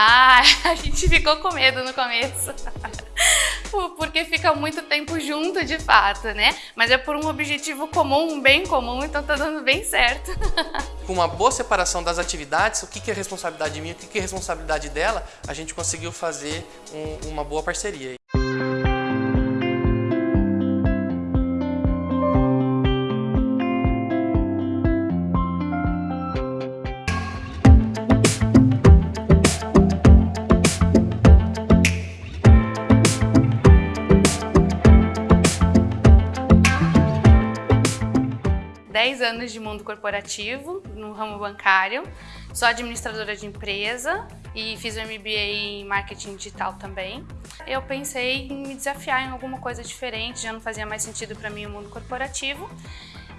Ah, a gente ficou com medo no começo. Porque fica muito tempo junto de fato, né? Mas é por um objetivo comum, um bem comum, então tá dando bem certo. Com uma boa separação das atividades, o que é responsabilidade minha, o que é responsabilidade dela, a gente conseguiu fazer um, uma boa parceria. 10 anos de mundo corporativo no ramo bancário, sou administradora de empresa e fiz o MBA em marketing digital também. Eu pensei em me desafiar em alguma coisa diferente, já não fazia mais sentido para mim o mundo corporativo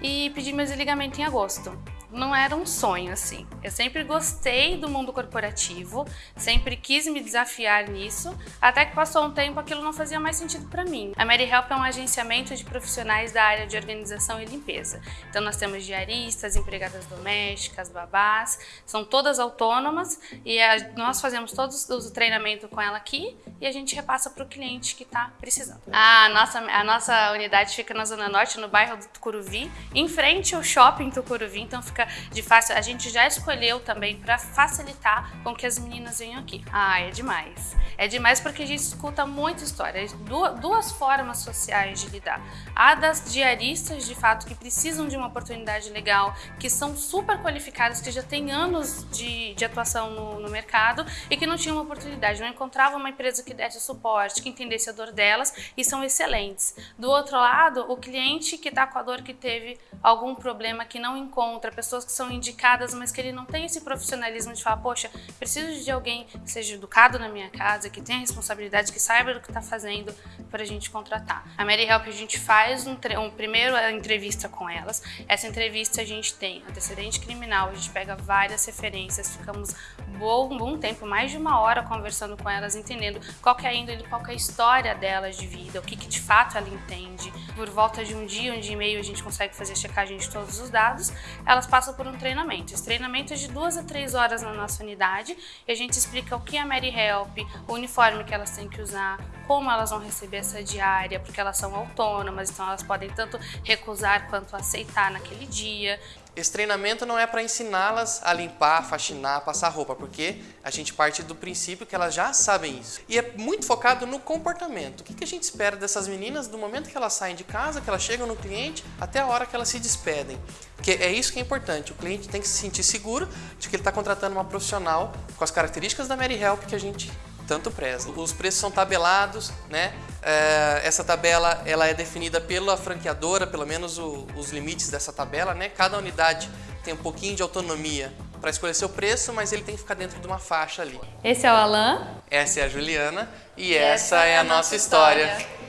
e pedi meu desligamento em agosto não era um sonho, assim. Eu sempre gostei do mundo corporativo, sempre quis me desafiar nisso, até que passou um tempo aquilo não fazia mais sentido para mim. A Mary Help é um agenciamento de profissionais da área de organização e limpeza. Então nós temos diaristas, empregadas domésticas, babás, são todas autônomas e a, nós fazemos todos o treinamento com ela aqui e a gente repassa para o cliente que está precisando. A nossa, a nossa unidade fica na Zona Norte, no bairro do Tucuruvi, em frente ao shopping Tucuruvi, então fica de fácil. A gente já escolheu também para facilitar com que as meninas venham aqui. Ah, é demais. É demais porque a gente escuta muita história. Duas, formas sociais de lidar. A das diaristas, de fato, que precisam de uma oportunidade legal, que são super qualificadas, que já têm anos de, de atuação no, no mercado e que não tinham uma oportunidade, não encontravam uma empresa que desse suporte, que entendesse a dor delas e são excelentes. Do outro lado, o cliente que está com a dor que teve algum problema que não encontra, pessoas que são indicadas, mas que ele não tem esse profissionalismo de falar, poxa, preciso de alguém que seja educado na minha casa, que tenha responsabilidade, que saiba do que está fazendo para a gente contratar. A Mary Help a gente faz um, um primeiro a entrevista com elas. Essa entrevista a gente tem antecedente criminal, a gente pega várias referências, ficamos bom, bom tempo, mais de uma hora conversando com elas, entendendo qual é a índole, qual é a história delas de vida, o que, que de fato ela entende. Por volta de um dia, um dia e meio, a gente consegue fazer a checagem de todos os dados. Elas passam por um treinamento. Esse treinamento é de duas a três horas na nossa unidade e a gente explica o que é a Mary Help, o uniforme que elas têm que usar, como elas vão receber essa diária, porque elas são autônomas, então elas podem tanto recusar quanto aceitar naquele dia. Esse treinamento não é para ensiná-las a limpar, faxinar, passar roupa, porque a gente parte do princípio que elas já sabem isso. E é muito focado no comportamento. O que a gente espera dessas meninas do momento que elas saem de casa, que elas chegam no cliente, até a hora que elas se despedem. Porque é isso que é importante. O cliente tem que se sentir seguro de que ele está contratando uma profissional com as características da Mary Help que a gente tanto preza. Os preços são tabelados, né? É, essa tabela ela é definida pela franqueadora, pelo menos o, os limites dessa tabela, né? Cada unidade tem um pouquinho de autonomia para escolher seu preço, mas ele tem que ficar dentro de uma faixa ali. Esse é o Alan. Essa é a Juliana e, e essa, essa, é a nossa história. história.